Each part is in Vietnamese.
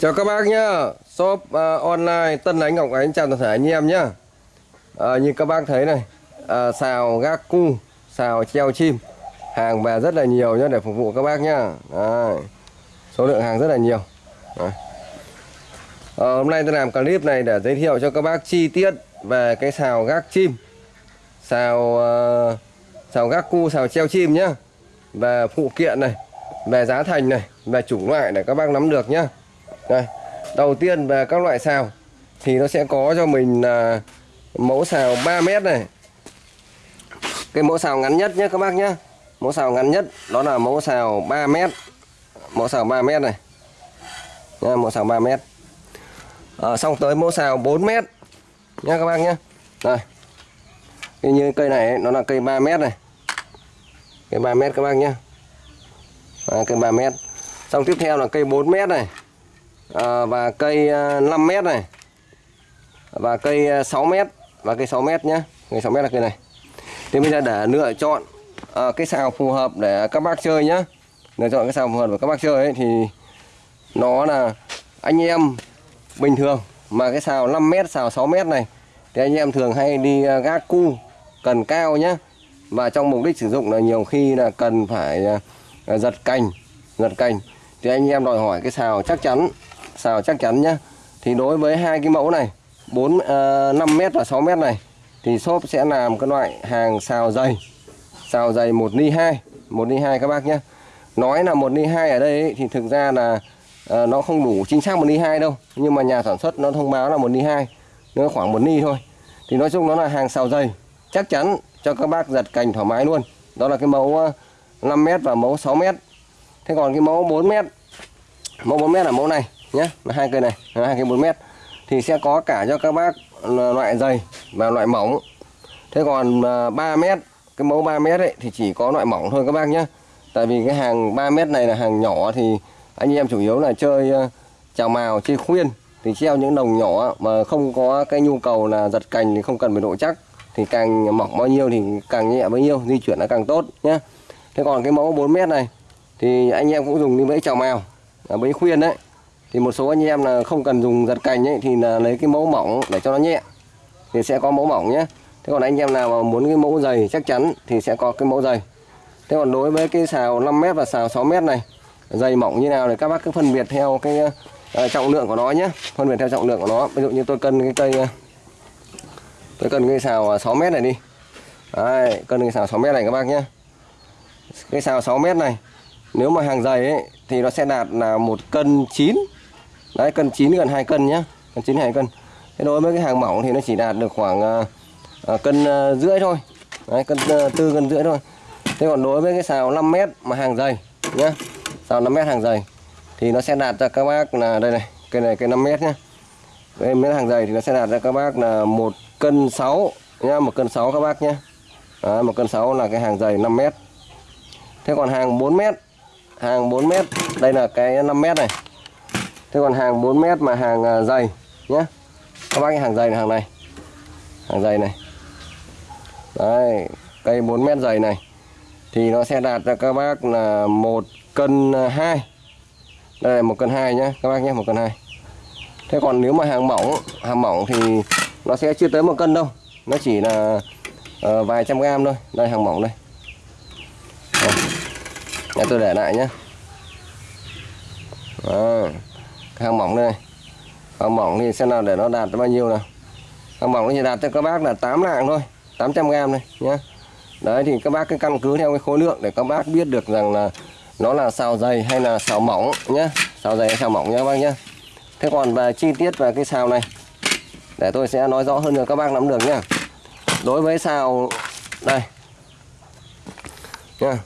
Chào các bác nhá. Shop uh, online Tân Ánh Ngọc Ánh chào toàn thể anh em nhá. À, Như các bác thấy này à, Xào gác cu Xào treo chim. Hàng về rất là nhiều nhá để phục vụ các bác nhá. Đấy. Số lượng hàng rất là nhiều. Đấy. À, Hôm nay tôi làm clip này để giới thiệu cho các bác chi tiết Về cái xào gác chim. Xào uh, Xào gác cu, xào treo chim nhá. Về phụ kiện này Về giá thành này Về chủng loại để các bác nắm được nhá đây, đầu tiên về các loại xào thì nó sẽ có cho mình là mẫu xào 3 mét này. Cái mẫu xào ngắn nhất nhé các bác nhé. Mẫu xào ngắn nhất đó là mẫu xào 3 mét. Mẫu xào 3 mét này. Nha, mẫu xào 3 mét. À, xong tới mẫu xào 4 mét nha các bác nhé. Đây. Như cây này nó là cây 3 mét này. Cây 3 mét các bác nhé. À, cây 3 mét. Xong tiếp theo là cây 4 mét này à, và cây ờ, 5 mét này. Và cây ờ, 6 mét. Và cây 6 mét nhé cây 6 mét là cây này. Thì bây giờ để lựa chọn à, cái xào phù hợp để các bác chơi nhé lựa chọn cái xào phù hợp để các bác chơi ấy, thì nó là anh em bình thường. Mà cái xào 5 mét xào 6 mét này thì anh em thường hay đi gác cu cần cao nhé và trong mục đích sử dụng là nhiều khi là cần phải giật cành giật cành. Thì anh em đòi hỏi cái xào chắc chắn xào chắc chắn nhá. Thì đối với hai cái mẫu này 4 uh, 5m và 6m này thì shop sẽ làm cái loại hàng xào dày. Xào dày 1 ly 2 1 ly 2 các bác nhé nói là 1 ly 2 ở đây ấy, thì thực ra là uh, nó không đủ chính xác 1 ly 2 đâu. Nhưng mà nhà sản xuất nó thông báo là 1 ly 2 nó khoảng 1 ly thôi. Thì nói chung nó là hàng xào dày. Chắc chắn cho các bác giật cành thoải mái luôn. Đó là cái mẫu à, uh, 5m và mẫu 6m thế còn cái mẫu 4m mẫu 4m là mẫu này nhé là hai cây này, là hai cây 4 mét. Thì sẽ có cả cho các bác loại dày và loại mỏng. Thế còn à, 3 mét, cái mẫu 3 mét ấy, thì chỉ có loại mỏng thôi các bác nhé tại vì cái hàng 3 mét này là hàng nhỏ thì anh em chủ yếu là chơi à, chào màu chơi khuyên. Thì treo những đồng nhỏ mà không có cái nhu cầu là giật cành thì không cần phải độ chắc. Thì càng mỏng bao nhiêu thì càng nhẹ bấy nhiêu, di chuyển là càng tốt nhé thế còn cái mẫu 4 mét này, thì anh em cũng dùng đi bẫy chào màu à, bẫy khuyên đấy thì một số anh em là không cần dùng giật cành ấy thì là lấy cái mẫu mỏng để cho nó nhẹ thì sẽ có mẫu mỏng nhé. Thế còn anh em nào mà muốn cái mẫu dày chắc chắn thì sẽ có cái mẫu dày. Thế còn đối với cái xào 5m và xào 6m này dày mỏng như nào thì các bác cứ phân biệt theo cái uh, trọng lượng của nó nhé. Phân biệt theo trọng lượng của nó. Ví dụ như tôi cân cái cây uh, tôi cân cái xào à, 6m này đi. Đấy, cân cái xào 6m này các bác nhé. Cái xào 6m này nếu mà hàng dày ấy thì nó sẽ đạt là một cân 9 đấy cân 9 gần 2 cân nhá. Cân 9 2 cân. Thế đối với cái hàng mỏng thì nó chỉ đạt được khoảng uh, cân uh, rưỡi thôi. Đấy, cân uh, tư cân rưỡi thôi. Thế còn đối với cái xào 5 mét mà hàng dày nhá xào 5 mét hàng dày thì nó sẽ đạt cho các bác là đây này cây này cây 5 mét nhá. Cây mét hàng dày thì nó sẽ đạt cho các bác là một cân 6 nhá một cân 6 các bác nhá. Đấy, một cân 6 là cái hàng dày 5 mét. Thế còn hàng 4 mét hàng 4 mét đây là cái 5 mét này thế còn hàng 4 mét mà hàng à, dày nhé các bác cái hàng dày này hàng này. Hàng dày này. Đấy cây 4 mét dày này. Thì nó sẽ đạt cho các bác là một cân à, 2 đây là một cân 2 nhé các bác nhé một cân 2 thế còn nếu mà hàng mỏng hàng mỏng thì nó sẽ chưa tới một cân đâu. Nó chỉ là uh, vài trăm gram thôi. Đây hàng mỏng đây. Nhà tôi để lại nhé Đó cái hàng mỏng đây hàng mỏng thì xem nào để nó đạt bao nhiêu nào. Hàng mỏng nó chỉ đạt cho các bác là 8 lạng thôi 800 gram này, nhá. Đấy, thì các bác cứ căn cứ theo cái khối lượng để các bác biết được rằng là nó là xào dày hay là xào mỏng, nhá. Xào dày hay xào mỏng, nhá, các bác nhá. Thế còn về chi tiết về cái xào này, để tôi sẽ nói rõ hơn cho các bác nắm được nhá. Đối với xào, đây. Nhá.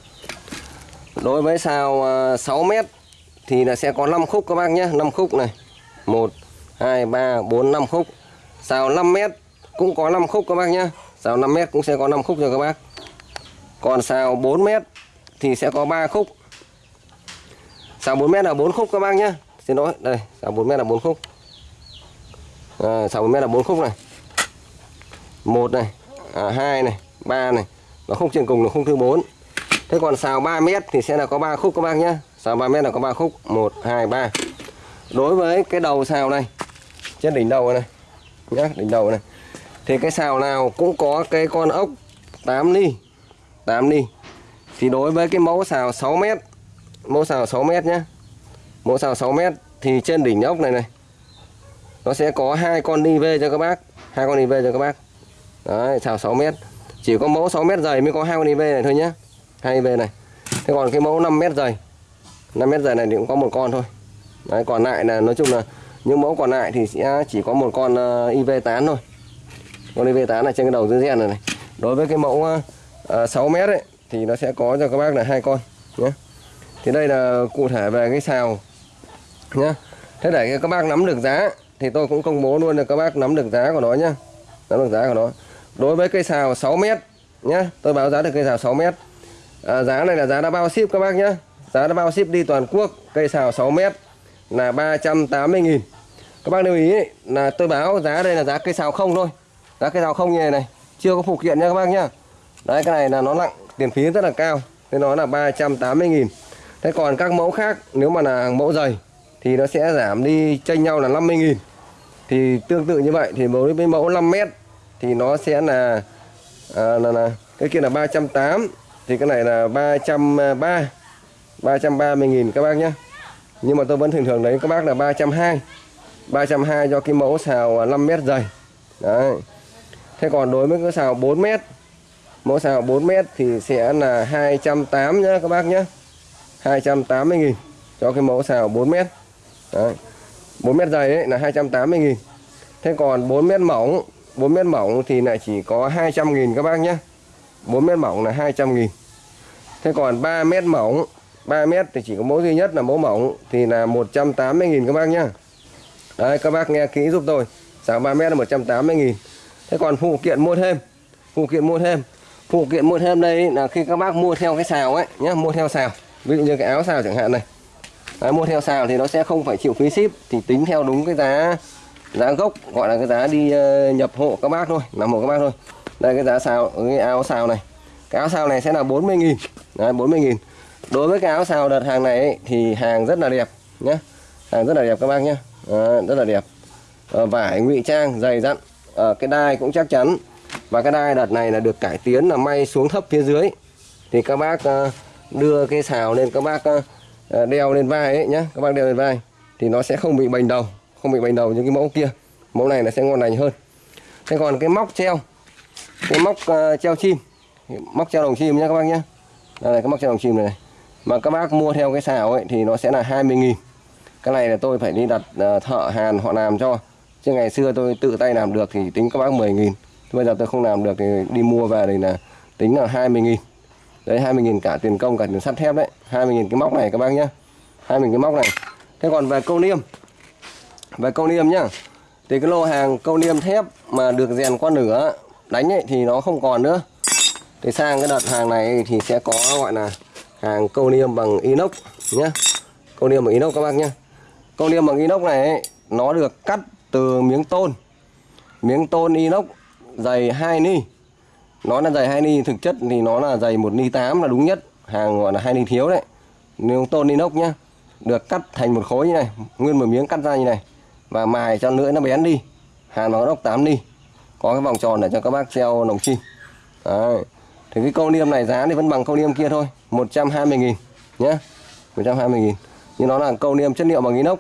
Đối với xào à, 6 mét thì là sẽ có 5 khúc các bác nhé. 5 khúc này. 1 2 3 4 5 khúc. Xào 5 mét cũng có 5 khúc các bác nhé. Xào 5 mét cũng sẽ có 5 khúc cho các bác. Còn xào 4 mét thì sẽ có 3 khúc. Xào 4 mét là 4 khúc các bác nhé. Xin lỗi đây xào 4 mét là 4 khúc. À, xào 4 mét là 4 khúc này. Một này à, 2 này 3 này. Và khúc trên cùng là khúc thứ 4 thế còn xào 3 mét thì sẽ là có 3 khúc các bác nhé xào 3 mét là có 3 khúc? 1 2 3 đối với cái đầu xào này, trên đỉnh đầu này nhá, đỉnh đầu này, thì cái sào nào cũng có cái con ốc 8 ni 8 ni thì đối với cái mẫu sào 6 mét, mẫu sào 6 mét nhá. mẫu sào 6 mét, thì trên đỉnh ốc này này, nó sẽ có hai con đi về cho các bác, hai con đi về cho các bác. Đấy sào 6 mét. Chỉ có mẫu 6 mét dày mới có hai con ni về này thôi nhé hai về này. Thế còn cái mẫu 5 mét dày 5 mét dài này thì cũng có một con thôi. Đấy còn lại là nói chung là những mẫu còn lại thì sẽ chỉ có một con ờ, uh, IV8 thôi. Con IV8 là trên cái đầu dưới gen này, này. Đối với cái mẫu ờ, ờ, uh, 6 mét ấy thì nó sẽ có cho các bác là hai con nhé thì đây là cụ thể về cái xào nhé thế để các bác nắm được giá thì tôi cũng công bố luôn là các bác nắm được giá của nó nhá. Nắm được giá của nó. Đối với cây xào 6 mét nhé tôi báo giá được cây xào 6 mét. À, giá này là giá đã bao ship các bác nhé giá đã bao ship đi toàn quốc cây xào 6 mét là 380.000 các bác lưu ý là tôi báo giá đây là giá cây xào không thôi. Giá cây xào không như này này chưa có phụ kiện nha các bác nhá. Đấy cái này là nó nặng tiền phí rất là cao nên nó là 380.000 thế còn các mẫu khác nếu mà là mẫu dày thì nó sẽ giảm đi chênh nhau là 50.000 thì tương tự như vậy thì đối với mẫu 5 mét thì nó sẽ là à, là, là cái kia là 380 thì cái này là 330 330.000 các bác nhé. Nhưng mà tôi vẫn thường thường đấy, các bác là 320 320 cho cái mẫu xào 5 mét dày. Đấy. Thế còn đối với cái xào 4 mét, mẫu xào 4 mét thì sẽ là 280 nhé các bác nhé 280.000 cho cái mẫu xào 4 mét. Đấy. 4 mét dày ấy là 280.000 thế còn 4 mét mỏng 4 mét mỏng thì lại chỉ có 200.000 các bác nhé 4 mét mỏng là 200.000 thế còn 3 mét mỏng 3 mét thì chỉ có mẫu duy nhất là mẫu mỏng thì là 180 nghìn các bác nhá. Đấy các bác nghe kỹ giúp tôi. Xào 3 mét là 180 nghìn. Thế còn phụ kiện mua thêm phụ kiện mua thêm. Phụ kiện mua thêm đây là khi các bác mua theo cái xào ấy nhá mua theo xào. Ví dụ như cái áo xào chẳng hạn này. Đấy, mua theo xào thì nó sẽ không phải chịu phí ship thì tính theo đúng cái giá giá gốc gọi là cái giá đi uh, nhập hộ các bác thôi làm hộ các bác thôi. Đây cái giá xào cái áo xào này. Cái áo xào này sẽ là 40 nghìn. Đấy, 40 nghìn đối với cái áo xào đợt hàng này ấy, thì hàng rất là đẹp nhé hàng rất là đẹp các bác nhé à, rất là đẹp. À, vải ngụy trang dày dặn. À, cái đai cũng chắc chắn. Và cái đai đợt này là được cải tiến là may xuống thấp phía dưới. Thì các bác à, đưa cái xào lên các bác à, đeo lên vai ấy nhé các bác đeo lên vai thì nó sẽ không bị bành đầu không bị bành đầu như cái mẫu kia. Mẫu này là sẽ ngon lành hơn. Thế còn cái móc treo cái móc uh, treo chim móc treo đồng chim nhé các bác nhé đây là cái móc treo đồng chim này, này mà các bác mua theo cái xào ấy thì nó sẽ là 20.000 cái này là tôi phải đi đặt ờ, thợ hàn họ làm cho. Chứ ngày xưa tôi tự tay làm được thì tính các bác 10 nghìn. Bây giờ tôi không làm được thì đi mua về thì là tính là 20.000 đấy 20.000 cả tiền công, cả tiền sắt thép đấy. 20.000 cái móc này các bác nhá. 20.000 cái móc này. Thế còn về câu niêm. Về câu niêm nhá. Thì cái lô hàng câu niêm thép mà được rèn qua nửa, đánh ấy thì nó không còn nữa. Thì sang cái đợt hàng này thì sẽ có, gọi là hàng câu niêm bằng inox nhé câu niêm bằng inox các bác nhé câu niêm bằng inox này ấy, nó được cắt từ miếng tôn. Miếng tôn inox dày 2 ni. Nó là dày 2 ni thực chất thì nó là dày một ni 8 là đúng nhất. Hàng gọi là 2 ni thiếu đấy. Miếng tôn inox nhá được cắt thành một khối như này nguyên một miếng cắt ra như này. Và mài cho lưỡi nó bén đi. Hàn nó ốc 8 ni. Có cái vòng tròn để cho các bác treo lồng chim. Đấy thì cái câu niêm này giá thì vẫn bằng câu niêm kia thôi 120 nghìn nhé 120 nghìn. Nhưng nó là câu niêm chất liệu bằng inox.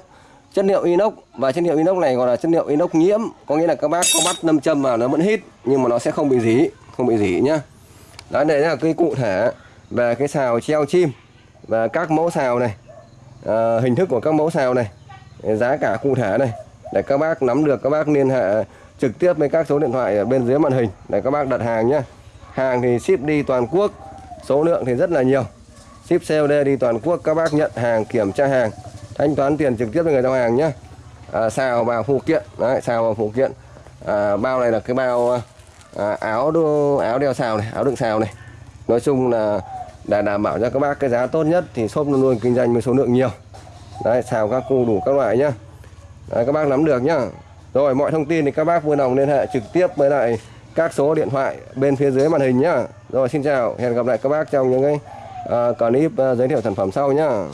Chất liệu inox và chất liệu inox này gọi là chất liệu inox nhiễm. Có nghĩa là các bác có bắt nâm châm vào nó vẫn hít nhưng mà nó sẽ không bị dỉ không bị dỉ nhá. Đó đây là cái cụ thể về cái xào treo chim và các mẫu xào này. À, hình thức của các mẫu xào này giá cả cụ thể này để các bác nắm được các bác liên hệ trực tiếp với các số điện thoại ở bên dưới màn hình để các bác đặt hàng nhé hàng thì ship đi toàn quốc số lượng thì rất là nhiều. Ship COD đi toàn quốc các bác nhận hàng kiểm tra hàng thanh toán tiền trực tiếp với người giao hàng nhé à, xào vào phụ kiện đấy xào vào phụ kiện. À, bao này là cái bao à, áo đu, áo đeo xào này áo đựng xào này. Nói chung là để đảm bảo cho các bác cái giá tốt nhất thì shop luôn luôn kinh doanh với số lượng nhiều. Đấy xào các cô đủ các loại nhá. Đấy, các bác nắm được nhá. Rồi mọi thông tin thì các bác vui lòng liên hệ trực tiếp với lại các số điện thoại bên phía dưới màn hình nhá. Rồi xin chào hẹn gặp lại các bác trong những cái uh, clip uh, giới thiệu sản phẩm sau nhá.